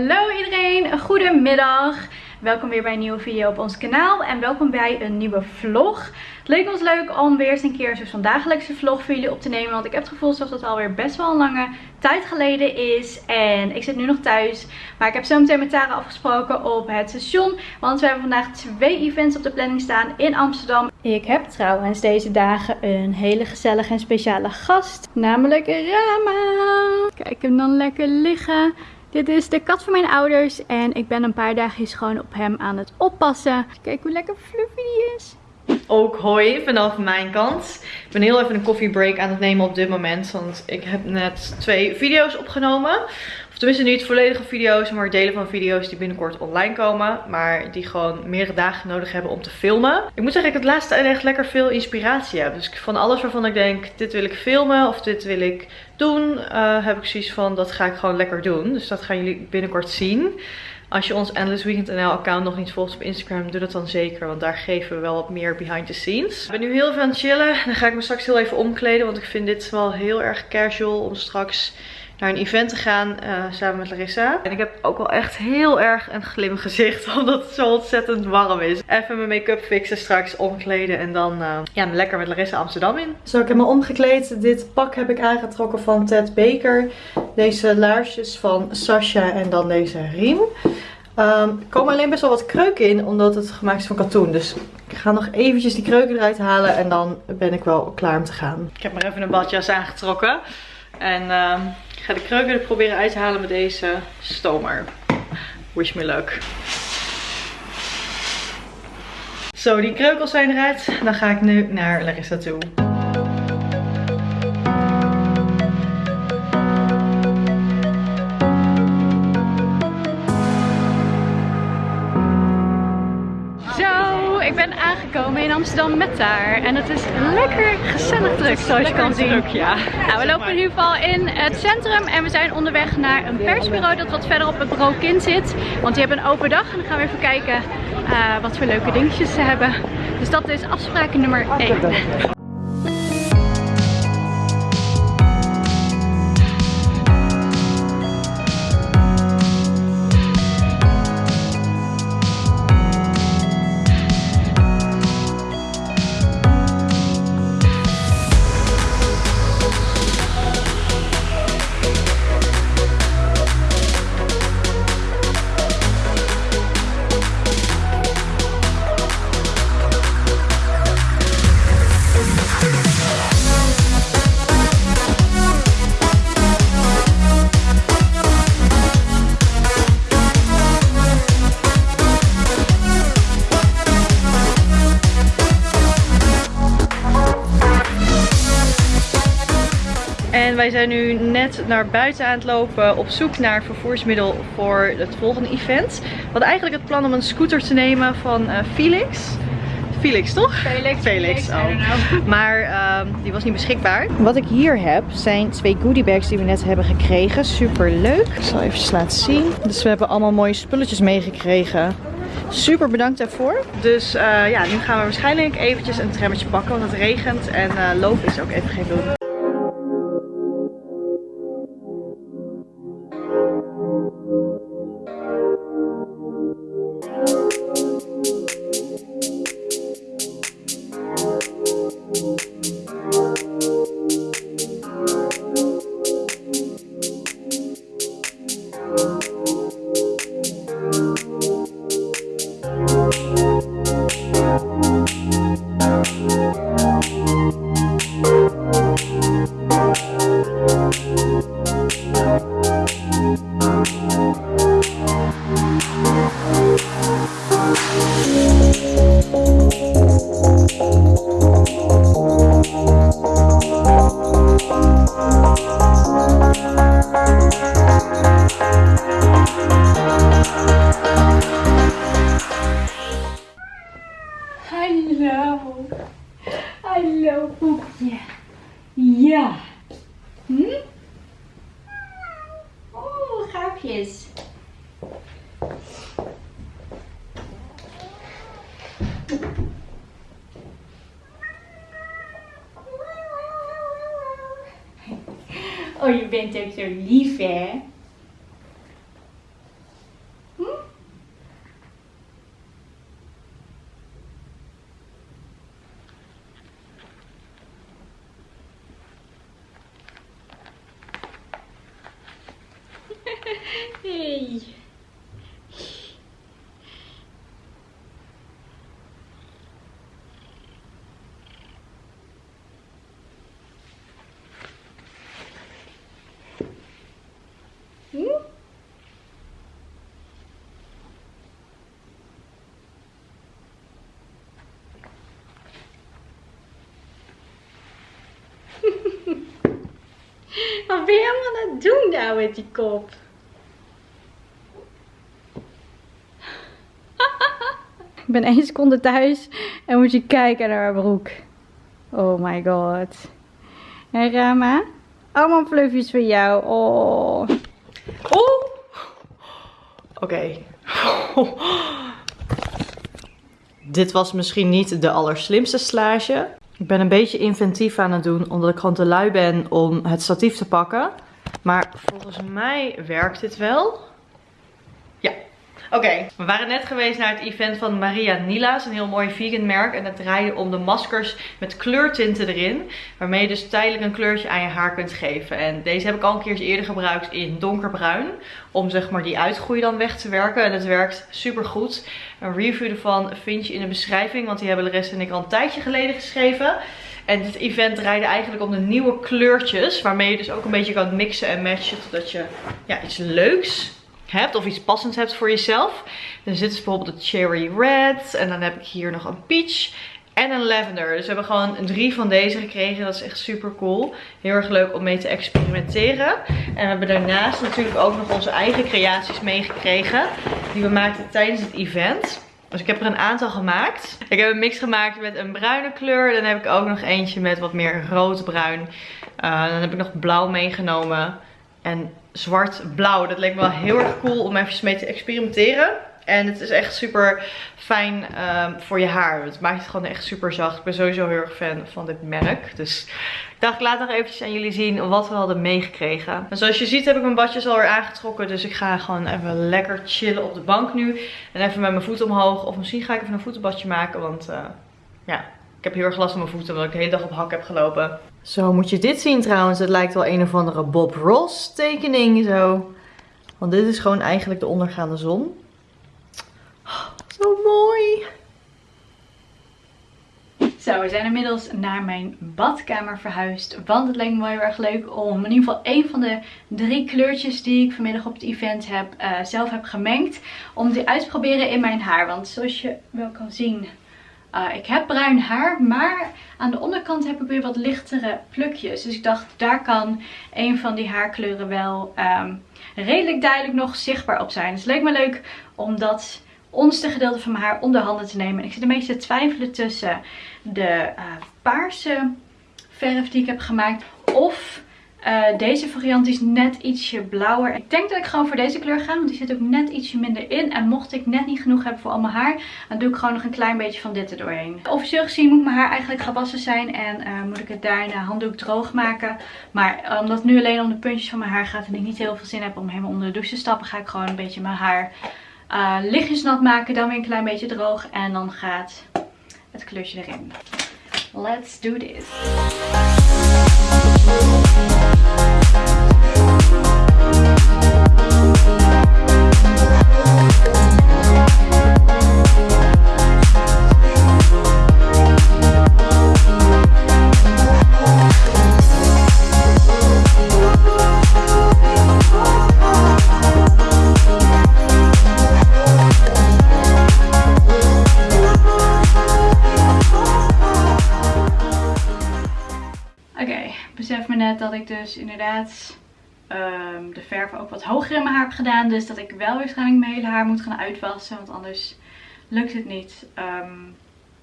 Hallo iedereen, goedemiddag. Welkom weer bij een nieuwe video op ons kanaal en welkom bij een nieuwe vlog. Het leek ons leuk om weer eens een keer zo'n dagelijkse vlog voor jullie op te nemen. Want ik heb het gevoel alsof het alweer best wel een lange tijd geleden is. En ik zit nu nog thuis. Maar ik heb zo meteen met Tara afgesproken op het station. Want we hebben vandaag twee events op de planning staan in Amsterdam. Ik heb trouwens deze dagen een hele gezellige en speciale gast. Namelijk Rama. Kijk hem dan lekker liggen. Dit is de kat van mijn ouders en ik ben een paar dagen gewoon op hem aan het oppassen. Kijk hoe lekker fluffy die is. Ook hoi vanaf mijn kant. Ik ben heel even een koffiebreak aan het nemen op dit moment. Want ik heb net twee video's opgenomen. Tenminste niet volledige video's, maar delen van video's die binnenkort online komen. Maar die gewoon meerdere dagen nodig hebben om te filmen. Ik moet zeggen ik het laatste echt lekker veel inspiratie heb. Dus van alles waarvan ik denk, dit wil ik filmen of dit wil ik doen, uh, heb ik zoiets van, dat ga ik gewoon lekker doen. Dus dat gaan jullie binnenkort zien. Als je ons Endless Weekend NL account nog niet volgt op Instagram, doe dat dan zeker. Want daar geven we wel wat meer behind the scenes. Ik ben nu heel veel aan het chillen. Dan ga ik me straks heel even omkleden. Want ik vind dit wel heel erg casual om straks naar een event te gaan uh, samen met Larissa. En ik heb ook wel echt heel erg een glim gezicht. Omdat het zo ontzettend warm is. Even mijn make-up fixen straks, omkleden. En dan uh, ja, lekker met Larissa Amsterdam in. Zo, ik heb me omgekleed. Dit pak heb ik aangetrokken van Ted Baker. Deze laarsjes van Sasha en dan deze riem. Um, er komen alleen best wel wat kreuken in, omdat het gemaakt is van katoen. Dus ik ga nog eventjes die kreuken eruit halen en dan ben ik wel klaar om te gaan. Ik heb maar even een badjas aangetrokken. En uh, ik ga de kreuken er proberen uit te halen met deze stomer. Wish me luck. Zo, die kreukels zijn eruit. Dan ga ik nu naar Larissa toe. Aangekomen in Amsterdam met daar. En het is lekker gezellig druk zoals je kan zien. Druk, ja. Nou, we lopen in ieder geval in het centrum en we zijn onderweg naar een persbureau dat wat verder op het bureau kind zit. Want die hebben een open dag en dan gaan we even kijken uh, wat voor leuke dingetjes ze hebben. Dus dat is afspraak nummer 1. Wij zijn nu net naar buiten aan het lopen op zoek naar vervoersmiddel voor het volgende event. We hadden eigenlijk het plan om een scooter te nemen van uh, Felix. Felix toch? Felix. Felix, oh. Maar uh, die was niet beschikbaar. Wat ik hier heb zijn twee goodiebags die we net hebben gekregen. Super leuk. Ik zal even laten zien. Dus we hebben allemaal mooie spulletjes meegekregen. Super bedankt daarvoor. Dus uh, ja, nu gaan we waarschijnlijk eventjes een trammetje pakken, want het regent en uh, lopen is ook even geen doen. Oh, je bent ook zo lief, hè? Hm? Hey. Wat ben je allemaal aan het doen nou met die kop? Ik ben één seconde thuis en moet je kijken naar haar broek. Oh my god. En Rama? Allemaal fluffjes voor jou. Oh. Oeh. Oké. Dit was misschien niet de allerslimste slage. Ik ben een beetje inventief aan het doen, omdat ik gewoon te lui ben om het statief te pakken. Maar volgens mij werkt dit wel. Ja. Oké, we waren net geweest naar het event van Maria Nila's, een heel mooi vegan merk. En het draaide om de maskers met kleurtinten erin. Waarmee je dus tijdelijk een kleurtje aan je haar kunt geven. En deze heb ik al een keer eerder gebruikt in donkerbruin. Om zeg maar die uitgroei dan weg te werken. En het werkt super goed. Een review ervan vind je in de beschrijving. Want die hebben de en ik al een tijdje geleden geschreven. En dit event draaide eigenlijk om de nieuwe kleurtjes. Waarmee je dus ook een beetje kan mixen en matchen. Totdat je ja, iets leuks hebt of iets passends hebt voor jezelf. Dan zit dus bijvoorbeeld de cherry red en dan heb ik hier nog een peach en een lavender. Dus we hebben gewoon drie van deze gekregen. Dat is echt super cool. Heel erg leuk om mee te experimenteren. En we hebben daarnaast natuurlijk ook nog onze eigen creaties meegekregen. Die we maakten tijdens het event. Dus ik heb er een aantal gemaakt. Ik heb een mix gemaakt met een bruine kleur. Dan heb ik ook nog eentje met wat meer roodbruin. Uh, dan heb ik nog blauw meegenomen. En zwart-blauw. Dat leek me wel heel erg cool om even mee te experimenteren. En het is echt super fijn um, voor je haar. Het maakt het gewoon echt super zacht. Ik ben sowieso heel erg fan van dit merk. Dus ik dacht, ik laat nog eventjes aan jullie zien wat we hadden meegekregen. En zoals je ziet heb ik mijn badjes alweer aangetrokken. Dus ik ga gewoon even lekker chillen op de bank nu. En even met mijn voeten omhoog. Of misschien ga ik even een voetenbadje maken. Want uh, ja, ik heb heel erg last van mijn voeten. Omdat ik de hele dag op hak heb gelopen. Zo moet je dit zien trouwens. Het lijkt wel een of andere Bob Ross tekening zo. Want dit is gewoon eigenlijk de ondergaande zon. Zo mooi. Zo, we zijn inmiddels naar mijn badkamer verhuisd. Want het leek me wel heel erg leuk om in ieder geval één van de drie kleurtjes die ik vanmiddag op het event heb, uh, zelf heb gemengd. Om die uit te proberen in mijn haar. Want zoals je wel kan zien uh, ik heb bruin haar, maar aan de onderkant heb ik weer wat lichtere plukjes. Dus ik dacht, daar kan een van die haarkleuren wel um, redelijk duidelijk nog zichtbaar op zijn. Dus het leek me leuk om dat onderste gedeelte van mijn haar onder handen te nemen. En ik zit een beetje te twijfelen tussen de uh, paarse verf die ik heb gemaakt of uh, deze variant is net ietsje blauwer. Ik denk dat ik gewoon voor deze kleur ga, want die zit ook net ietsje minder in. En mocht ik net niet genoeg hebben voor al mijn haar, dan doe ik gewoon nog een klein beetje van dit er doorheen. Officieel gezien moet mijn haar eigenlijk gewassen zijn en uh, moet ik het daar in de handdoek droog maken. Maar uh, omdat het nu alleen om de puntjes van mijn haar gaat en ik niet heel veel zin heb om helemaal onder de douche te stappen, ga ik gewoon een beetje mijn haar lichtjes nat maken. Dan weer een klein beetje droog en dan gaat het kleurtje erin. Let's do this. Dat ik dus inderdaad um, de verf ook wat hoger in mijn haar heb gedaan. Dus dat ik wel waarschijnlijk mijn hele haar moet gaan uitwassen. Want anders lukt het niet. Um,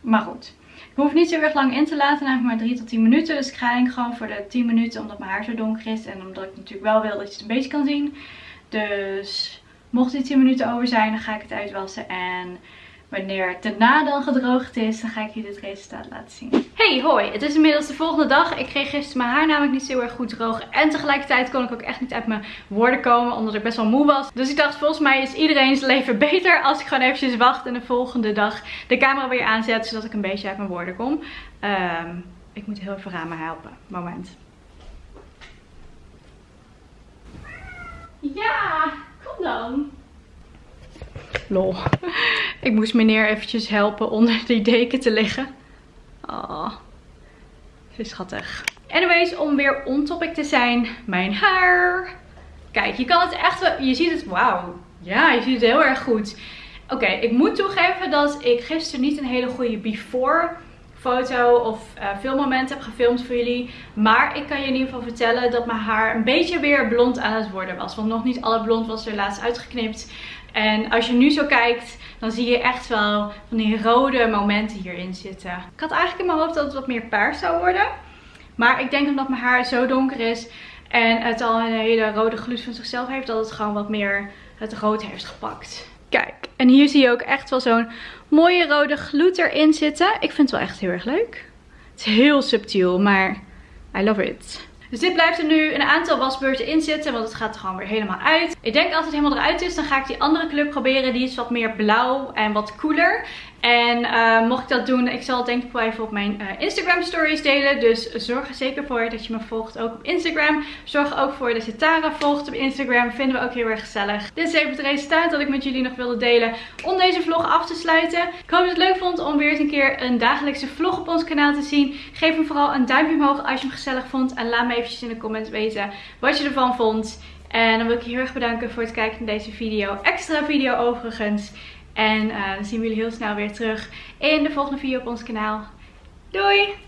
maar goed. Ik hoef niet zo erg lang in te laten. Eigenlijk maar 3 tot 10 minuten. Dus ik ga eigenlijk gewoon voor de 10 minuten. Omdat mijn haar zo donker is. En omdat ik natuurlijk wel wil dat je het een beetje kan zien. Dus mocht die 10 minuten over zijn. Dan ga ik het uitwassen. En Wanneer het daarna dan gedroogd is, dan ga ik je dit resultaat laten zien. Hey, hoi. Het is inmiddels de volgende dag. Ik kreeg gisteren mijn haar namelijk niet zo heel erg goed droog. En tegelijkertijd kon ik ook echt niet uit mijn woorden komen, omdat ik best wel moe was. Dus ik dacht, volgens mij is iedereen's leven beter als ik gewoon eventjes wacht en de volgende dag de camera weer aanzet, zodat ik een beetje uit mijn woorden kom. Um, ik moet heel even Rama helpen. Moment. Ja, kom lang. Lol. Ik moest meneer eventjes helpen onder die deken te liggen. Oh, ze is schattig. Anyways, om weer on topic te zijn, mijn haar. Kijk, je kan het echt wel, je ziet het, wauw. Ja, je ziet het heel erg goed. Oké, ik moet toegeven dat ik gisteren niet een hele goede before foto of uh, filmmoment heb gefilmd voor jullie. Maar ik kan je in ieder geval vertellen dat mijn haar een beetje weer blond aan het worden was. Want nog niet alle blond was er laatst uitgeknipt. En als je nu zo kijkt, dan zie je echt wel van die rode momenten hierin zitten. Ik had eigenlijk in mijn hoofd dat het wat meer paars zou worden. Maar ik denk omdat mijn haar zo donker is en het al een hele rode gloed van zichzelf heeft, dat het gewoon wat meer het rood heeft gepakt. Kijk, en hier zie je ook echt wel zo'n mooie rode gloed erin zitten. Ik vind het wel echt heel erg leuk. Het is heel subtiel, maar I love it. Dus dit blijft er nu een aantal wasbeurten in zitten, want het gaat er gewoon weer helemaal uit. Ik denk als het helemaal eruit is, dan ga ik die andere kleur proberen. Die is wat meer blauw en wat cooler. En uh, mocht ik dat doen, ik zal het denk ik wel even op mijn uh, Instagram stories delen. Dus zorg er zeker voor dat je me volgt ook op Instagram. Zorg ook voor dat je Tara volgt op Instagram. Vinden we ook heel erg gezellig. Dit is even het resultaat dat ik met jullie nog wilde delen om deze vlog af te sluiten. Ik hoop dat je het leuk vond om weer eens een keer een dagelijkse vlog op ons kanaal te zien. Geef hem vooral een duimpje omhoog als je hem gezellig vond. En laat me eventjes in de comments weten wat je ervan vond. En dan wil ik je heel erg bedanken voor het kijken naar deze video. Extra video overigens. En uh, dan zien we jullie heel snel weer terug in de volgende video op ons kanaal. Doei!